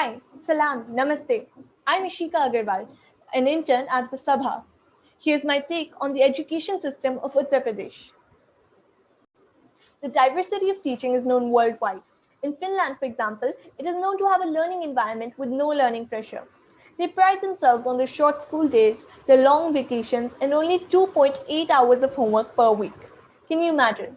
Hi, Salam, Namaste. I'm Ishika Agarwal, an intern at the Sabha. Here's my take on the education system of Uttar Pradesh. The diversity of teaching is known worldwide. In Finland, for example, it is known to have a learning environment with no learning pressure. They pride themselves on their short school days, their long vacations, and only 2.8 hours of homework per week. Can you imagine?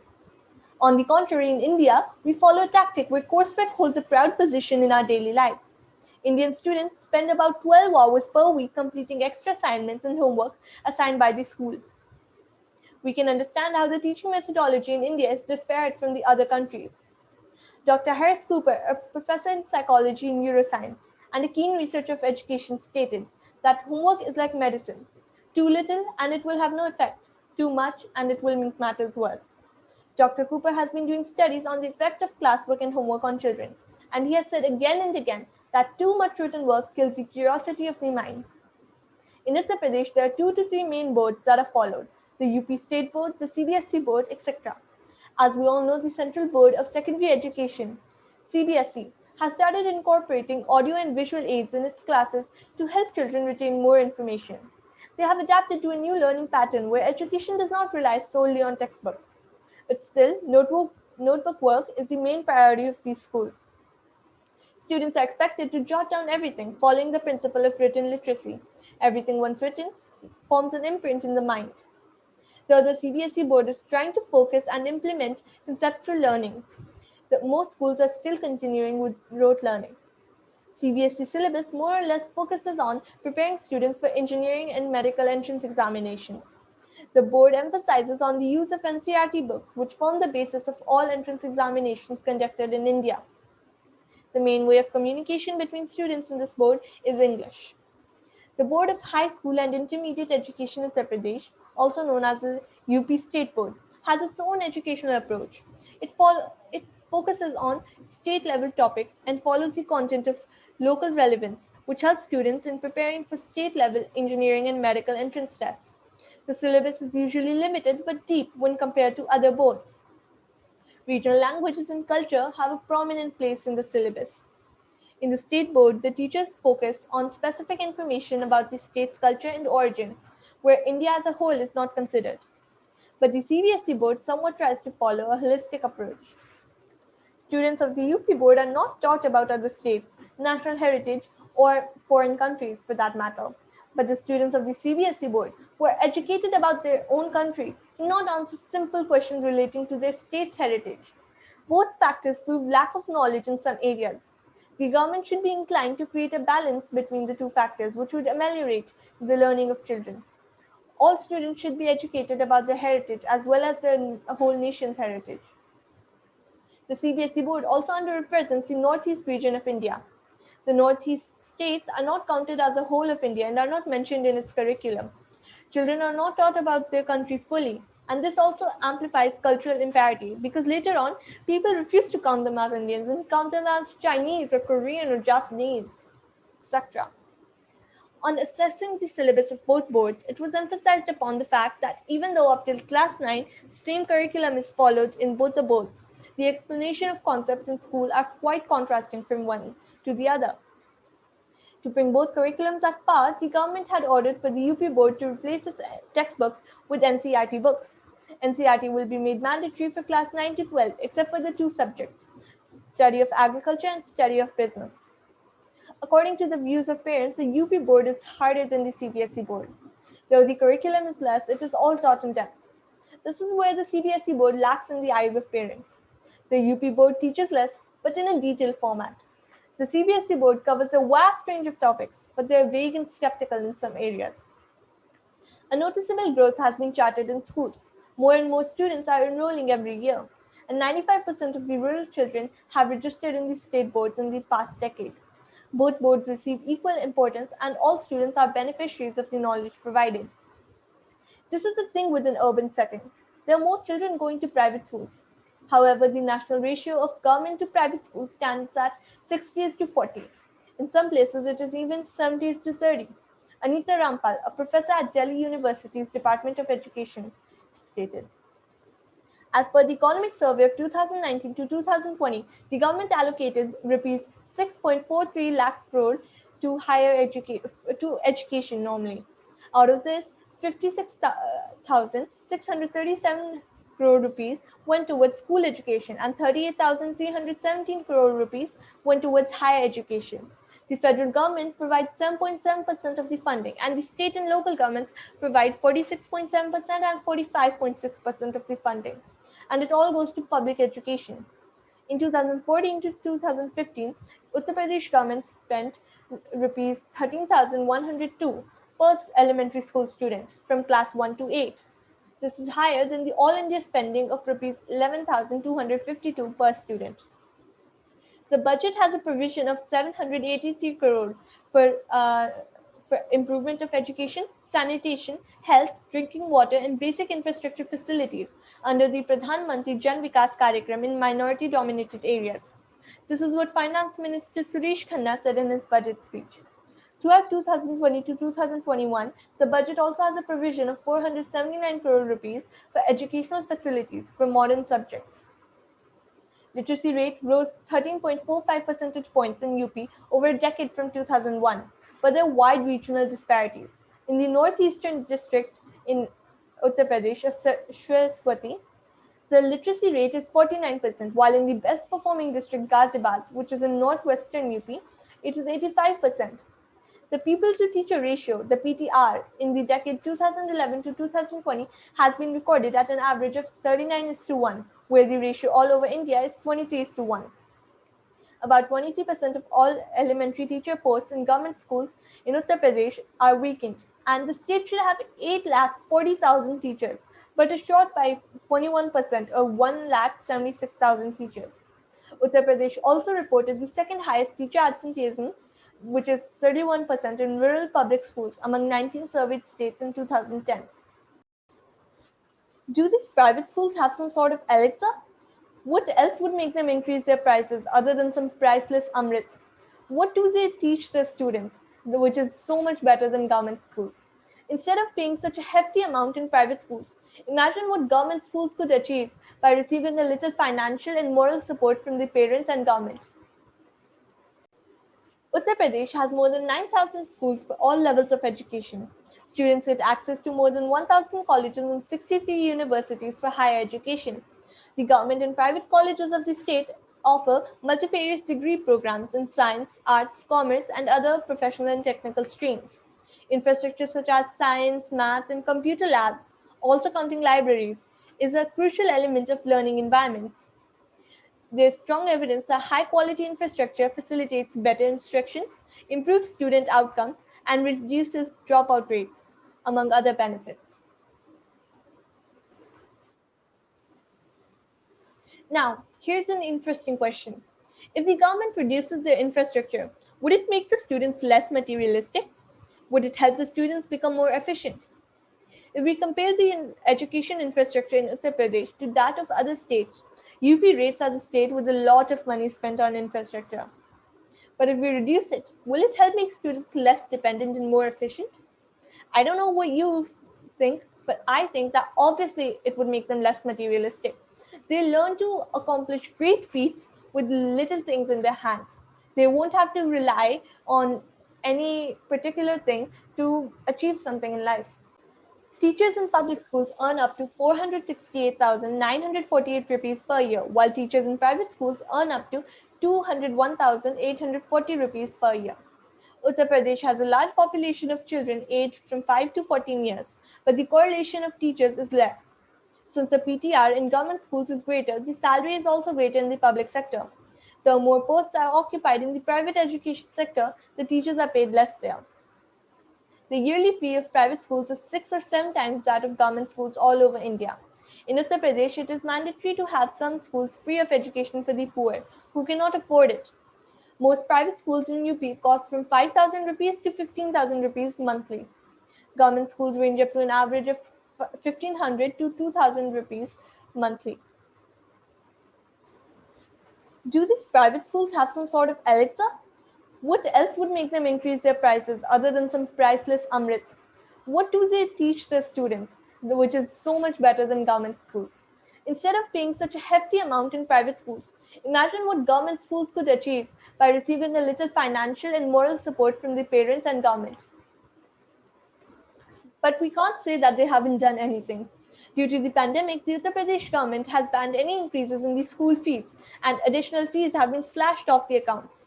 On the contrary, in India, we follow a tactic where coursework holds a proud position in our daily lives. Indian students spend about 12 hours per week completing extra assignments and homework assigned by the school. We can understand how the teaching methodology in India is disparate from the other countries. Dr. Harris Cooper, a professor in psychology and neuroscience and a keen researcher of education, stated that homework is like medicine. Too little and it will have no effect. Too much and it will make matters worse. Dr. Cooper has been doing studies on the effect of classwork and homework on children, and he has said again and again that too much written work kills the curiosity of the mind. In Uttar Pradesh, there are two to three main boards that are followed the UP State Board, the CBSE Board, etc. As we all know, the Central Board of Secondary Education, CBSE, has started incorporating audio and visual aids in its classes to help children retain more information. They have adapted to a new learning pattern where education does not rely solely on textbooks. But still, notebook, notebook work is the main priority of these schools. Students are expected to jot down everything, following the principle of written literacy. Everything once written forms an imprint in the mind. Though the CBSE board is trying to focus and implement conceptual learning, the, most schools are still continuing with rote learning. CBSE syllabus more or less focuses on preparing students for engineering and medical entrance examinations. The board emphasizes on the use of NCERT books, which form the basis of all entrance examinations conducted in India. The main way of communication between students in this board is English. The Board of High School and Intermediate Education in Uttar Pradesh, also known as the UP State Board, has its own educational approach. It, it focuses on state level topics and follows the content of local relevance, which helps students in preparing for state level engineering and medical entrance tests. The syllabus is usually limited but deep when compared to other boards. Regional languages and culture have a prominent place in the syllabus. In the state board, the teachers focus on specific information about the state's culture and origin, where India as a whole is not considered. But the CBSE board somewhat tries to follow a holistic approach. Students of the UP board are not taught about other states, national heritage, or foreign countries for that matter but the students of the CBSE board who are educated about their own country cannot answer simple questions relating to their state's heritage. Both factors prove lack of knowledge in some areas. The government should be inclined to create a balance between the two factors, which would ameliorate the learning of children. All students should be educated about their heritage as well as the whole nation's heritage. The CBSE board also underrepresents the northeast region of India, the Northeast states are not counted as a whole of India and are not mentioned in its curriculum. Children are not taught about their country fully, and this also amplifies cultural imparity because later on, people refuse to count them as Indians and count them as Chinese or Korean or Japanese, etc. On assessing the syllabus of both boards, it was emphasized upon the fact that even though up till class 9, the same curriculum is followed in both the boards, the explanation of concepts in school are quite contrasting from one to the other. To bring both curriculums at par, the government had ordered for the UP board to replace its textbooks with NCERT books. NCERT will be made mandatory for class 9 to 12, except for the two subjects, study of agriculture and study of business. According to the views of parents, the UP board is harder than the CBSE board. Though the curriculum is less, it is all taught in depth. This is where the CBSE board lacks in the eyes of parents. The UP board teaches less, but in a detailed format. The CBSE board covers a vast range of topics, but they are vague and skeptical in some areas. A noticeable growth has been charted in schools. More and more students are enrolling every year, and 95% of the rural children have registered in the state boards in the past decade. Both boards receive equal importance, and all students are beneficiaries of the knowledge provided. This is the thing with an urban setting. There are more children going to private schools, However, the national ratio of government to private schools stands at 60 to 40. In some places, it is even 70 to 30. Anita Rampal, a professor at Delhi University's Department of Education, stated. As per the Economic Survey of 2019 to 2020, the government allocated rupees 6.43 lakh crore to higher education to education normally. Out of this, 56,637 crore rupees went towards school education and 38,317 crore rupees went towards higher education. The federal government provides 7.7% of the funding, and the state and local governments provide 46.7% and 45.6% of the funding. And it all goes to public education. In 2014 to 2015, Uttar Pradesh government spent rupees 13,102 per elementary school student from class 1 to 8. This is higher than the all India spending of rupees 11,252 per student. The budget has a provision of 783 crore for, uh, for improvement of education, sanitation, health, drinking water, and basic infrastructure facilities under the Pradhan Mantri Jan Vikas Karyakram in minority-dominated areas. This is what Finance Minister Suresh Khanna said in his budget speech. Throughout 2020 to 2021, the budget also has a provision of 479 crore rupees for educational facilities for modern subjects literacy rate rose 13.45 percentage points in UP over a decade from 2001, but there are wide regional disparities. In the northeastern district in Uttar Pradesh of Shravasti, the literacy rate is 49%, while in the best performing district Ghaziabad, which is in northwestern UP, it is 85%. The people to teacher ratio, the PTR, in the decade 2011 to 2020 has been recorded at an average of 39 is to 1, where the ratio all over India is 23 to 1. About 23% of all elementary teacher posts in government schools in Uttar Pradesh are vacant, and the state should have 8 lakh 40,000 teachers, but is short by 21% or 1 lakh 76,000 teachers. Uttar Pradesh also reported the second highest teacher absenteeism, which is 31% in rural public schools among 19 surveyed states in 2010. Do these private schools have some sort of Alexa? What else would make them increase their prices other than some priceless Amrit? What do they teach their students, which is so much better than government schools? Instead of paying such a hefty amount in private schools, imagine what government schools could achieve by receiving a little financial and moral support from the parents and government. Uttar Pradesh has more than 9,000 schools for all levels of education. Students get access to more than 1,000 colleges and 63 universities for higher education. The government and private colleges of the state offer multifarious degree programs in science, arts, commerce, and other professional and technical streams. Infrastructure such as science, math, and computer labs, also counting libraries, is a crucial element of learning environments. There's strong evidence that high quality infrastructure facilitates better instruction, improves student outcomes, and reduces dropout rates among other benefits. Now, here's an interesting question. If the government reduces their infrastructure, would it make the students less materialistic? Would it help the students become more efficient? If we compare the education infrastructure in Uttar Pradesh to that of other states, UP rates as a state with a lot of money spent on infrastructure. But if we reduce it, will it help make students less dependent and more efficient? I don't know what you think, but I think that obviously it would make them less materialistic. They learn to accomplish great feats with little things in their hands. They won't have to rely on any particular thing to achieve something in life. Teachers in public schools earn up to 468,948 rupees per year, while teachers in private schools earn up to 201,840 rupees per year. Uttar Pradesh has a large population of children aged from 5 to 14 years, but the correlation of teachers is less. Since the PTR in government schools is greater, the salary is also greater in the public sector. The more posts are occupied in the private education sector, the teachers are paid less there. The yearly fee of private schools is six or seven times that of government schools all over India. In Uttar Pradesh, it is mandatory to have some schools free of education for the poor who cannot afford it. Most private schools in UP cost from 5,000 rupees to 15,000 rupees monthly. Government schools range up to an average of 1500 to 2000 rupees monthly. Do these private schools have some sort of Alexa? What else would make them increase their prices other than some priceless Amrit? What do they teach their students, which is so much better than government schools? Instead of paying such a hefty amount in private schools, imagine what government schools could achieve by receiving a little financial and moral support from the parents and government. But we can't say that they haven't done anything. Due to the pandemic, the Uttar Pradesh government has banned any increases in the school fees, and additional fees have been slashed off the accounts.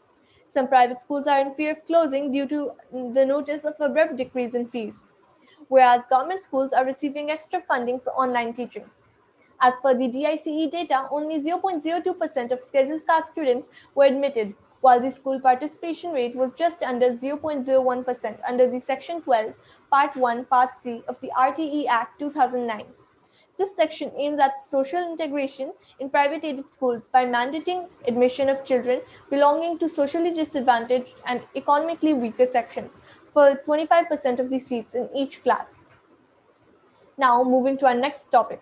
Some private schools are in fear of closing due to the notice of abrupt decrease in fees, whereas government schools are receiving extra funding for online teaching. As per the DISE data, only 0.02% of scheduled caste students were admitted, while the school participation rate was just under 0.01% under the Section 12, Part 1, Part C of the RTE Act 2009. This section aims at social integration in private aided schools by mandating admission of children belonging to socially disadvantaged and economically weaker sections for 25% of the seats in each class. Now, moving to our next topic.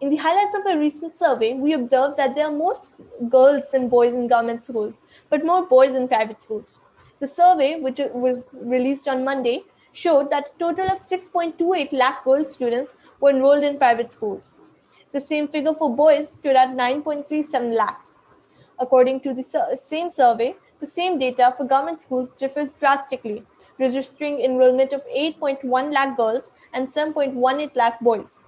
In the highlights of a recent survey, we observed that there are more girls than boys in government schools, but more boys in private schools. The survey, which was released on Monday, showed that a total of 6.28 lakh girl students were enrolled in private schools. The same figure for boys stood at 9.37 lakhs. According to the same survey, the same data for government schools differs drastically, registering enrollment of 8.1 lakh girls and 7.18 lakh boys.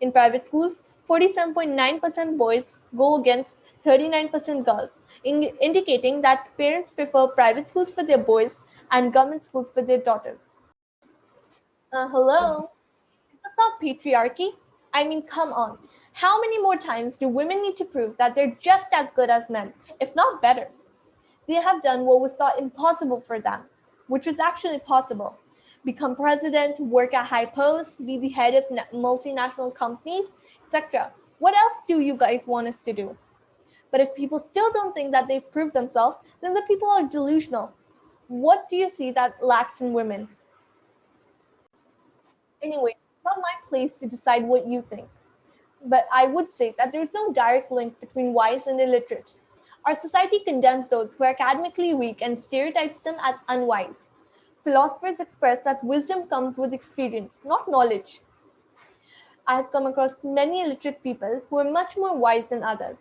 In private schools, 47.9% boys go against 39% girls, in indicating that parents prefer private schools for their boys and government schools for their daughters. Uh, hello? Patriarchy. I mean, come on. How many more times do women need to prove that they're just as good as men, if not better? They have done what was thought impossible for them, which was actually possible become president, work at high posts, be the head of multinational companies, etc. What else do you guys want us to do? But if people still don't think that they've proved themselves, then the people are delusional. What do you see that lacks in women? Anyway, not my place to decide what you think. But I would say that there's no direct link between wise and illiterate. Our society condemns those who are academically weak and stereotypes them as unwise. Philosophers express that wisdom comes with experience, not knowledge. I have come across many illiterate people who are much more wise than others.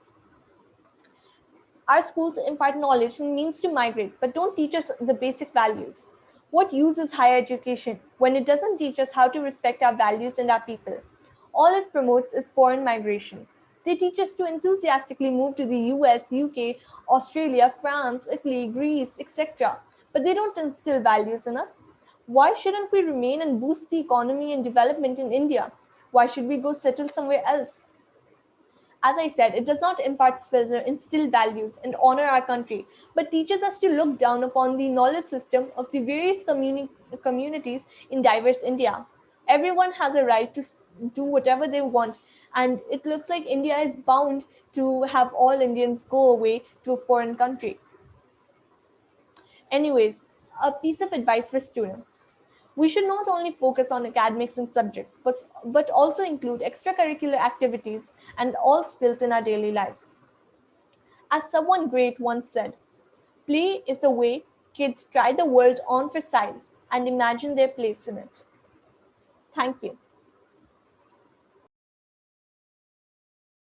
Our schools impart knowledge and means to migrate, but don't teach us the basic values. What use is higher education when it doesn't teach us how to respect our values and our people? All it promotes is foreign migration. They teach us to enthusiastically move to the US, UK, Australia, France, Italy, Greece, etc but they don't instill values in us. Why shouldn't we remain and boost the economy and development in India? Why should we go settle somewhere else? As I said, it does not impart skills or instill values and honor our country, but teaches us to look down upon the knowledge system of the various communi- communities in diverse India. Everyone has a right to do whatever they want, and it looks like India is bound to have all Indians go away to a foreign country. Anyways, a piece of advice for students. We should not only focus on academics and subjects, but, but also include extracurricular activities and all skills in our daily lives. As someone great once said, play is the way kids try the world on for size and imagine their place in it. Thank you.